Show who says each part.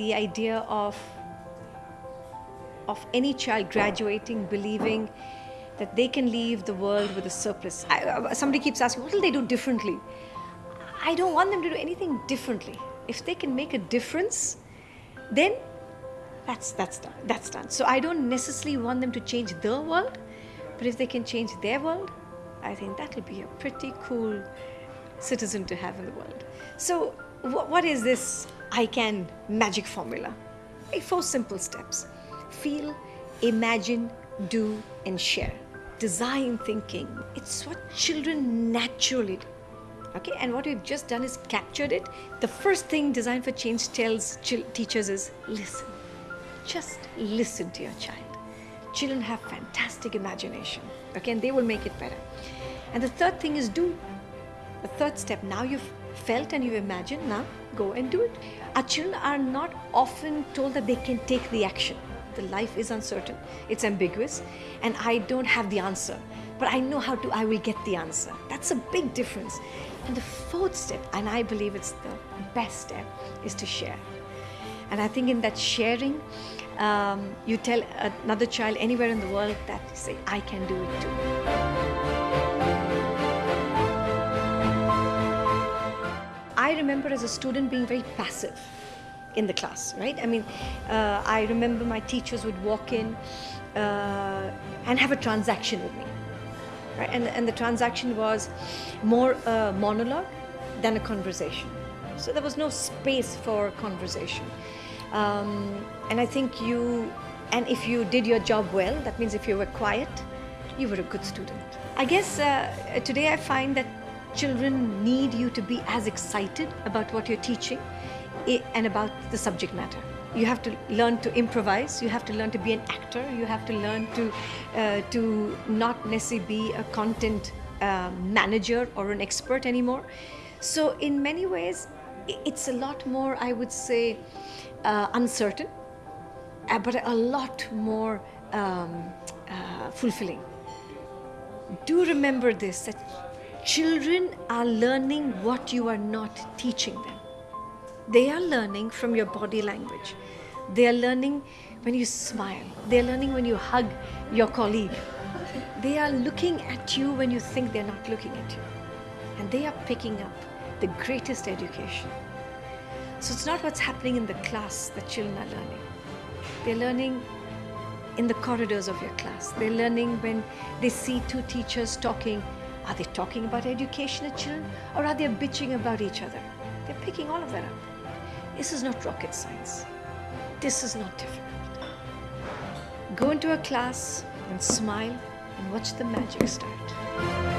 Speaker 1: the idea of of any child graduating believing that they can leave the world with a surplus. I, uh, somebody keeps asking, what will they do differently? I don't want them to do anything differently. If they can make a difference, then that's that's done. That's done. So I don't necessarily want them to change the world, but if they can change their world, I think that'll be a pretty cool citizen to have in the world. So what is this I can magic formula? Four simple steps. Feel, imagine, do, and share. Design thinking. It's what children naturally do. Okay, and what we've just done is captured it. The first thing Design for Change tells teachers is listen. Just listen to your child. Children have fantastic imagination, okay, and they will make it better. And the third thing is do. The third step, now you've felt and you've imagined, now go and do it. Our children are not often told that they can take the action. The life is uncertain, it's ambiguous, and I don't have the answer. But I know how to, I will get the answer. That's a big difference. And the fourth step, and I believe it's the best step, is to share. And I think in that sharing, um, you tell another child anywhere in the world that say, I can do it too. I remember as a student being very passive in the class, right? I mean, uh, I remember my teachers would walk in uh, and have a transaction with me, right? And, and the transaction was more a monologue than a conversation. So there was no space for conversation. Um, and I think you, and if you did your job well, that means if you were quiet, you were a good student. I guess uh, today I find that children need you to be as excited about what you're teaching and about the subject matter. You have to learn to improvise. You have to learn to be an actor. You have to learn to uh, to not necessarily be a content uh, manager or an expert anymore. So in many ways, it's a lot more, I would say, uh, uncertain, uh, but a lot more um, uh, fulfilling do remember this that children are learning what you are not teaching them. They are learning from your body language. They are learning when you smile. They are learning when you hug your colleague. They are looking at you when you think they're not looking at you. And they are picking up the greatest education. So it's not what's happening in the class that children are learning. They're learning in the corridors of your class. They're learning when they see two teachers talking. Are they talking about education at children or are they bitching about each other? They're picking all of that up. This is not rocket science. This is not difficult. Go into a class and smile and watch the magic start.